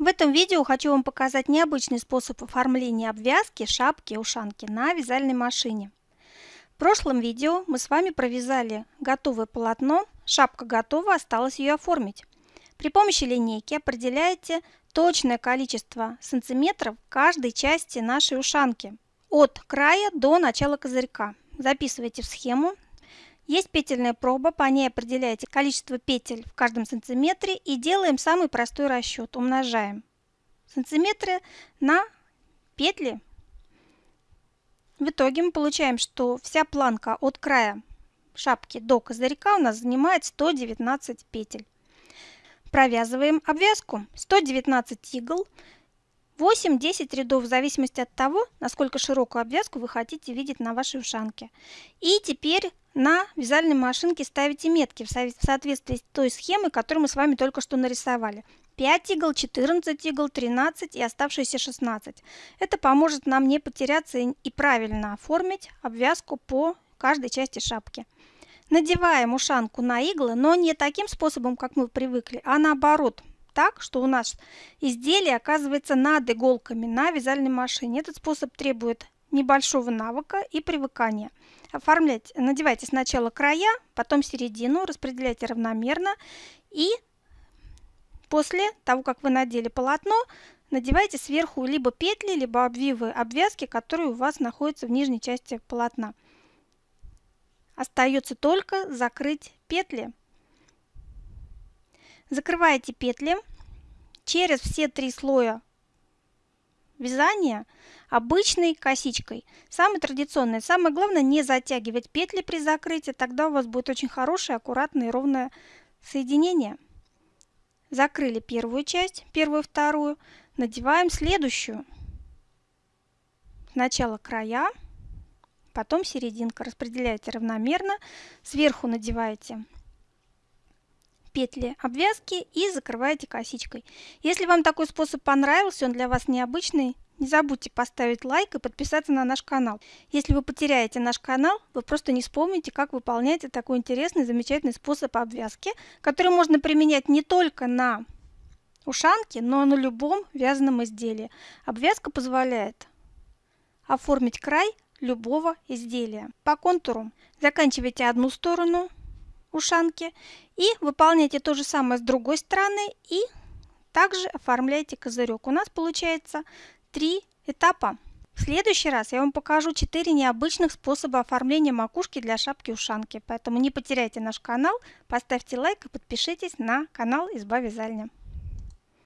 В этом видео хочу вам показать необычный способ оформления обвязки, шапки, ушанки на вязальной машине. В прошлом видео мы с вами провязали готовое полотно, шапка готова, осталось ее оформить. При помощи линейки определяете точное количество сантиметров каждой части нашей ушанки от края до начала козырька. Записывайте в схему, есть петельная проба, по ней определяете количество петель в каждом сантиметре и делаем самый простой расчет. Умножаем сантиметры на петли. В итоге мы получаем, что вся планка от края шапки до козырька у нас занимает 119 петель. Провязываем обвязку 119 игл 8-10 рядов в зависимости от того, насколько широкую обвязку вы хотите видеть на вашей ушанке. И теперь на вязальной машинке ставите метки в соответствии с той схемой, которую мы с вами только что нарисовали. 5 игл, 14 игл, 13 и оставшиеся 16. Это поможет нам не потеряться и правильно оформить обвязку по каждой части шапки. Надеваем ушанку на иглы, но не таким способом, как мы привыкли, а наоборот, так, что у нас изделие оказывается над иголками на вязальной машине. Этот способ требует небольшого навыка и привыкания. Оформлять, надевайте сначала края, потом середину, распределяйте равномерно и после того, как вы надели полотно, надевайте сверху либо петли, либо обвивы обвязки, которые у вас находятся в нижней части полотна. Остается только закрыть петли. Закрываете петли через все три слоя вязания обычной косичкой. Самое традиционное. Самое главное не затягивать петли при закрытии, тогда у вас будет очень хорошее, аккуратное и ровное соединение. Закрыли первую часть, первую, вторую. Надеваем следующую. Сначала края, потом серединка. Распределяете равномерно. Сверху надеваете петли обвязки и закрываете косичкой. Если вам такой способ понравился, он для вас необычный, не забудьте поставить лайк и подписаться на наш канал. Если вы потеряете наш канал, вы просто не вспомните, как выполнять такой интересный, замечательный способ обвязки, который можно применять не только на ушанке, но и на любом вязаном изделии. Обвязка позволяет оформить край любого изделия. По контуру заканчивайте одну сторону, ушанки и выполняйте то же самое с другой стороны и также оформляйте козырек. У нас получается три этапа. В следующий раз я вам покажу 4 необычных способа оформления макушки для шапки-ушанки. Поэтому не потеряйте наш канал, поставьте лайк и подпишитесь на канал Изба Вязальня.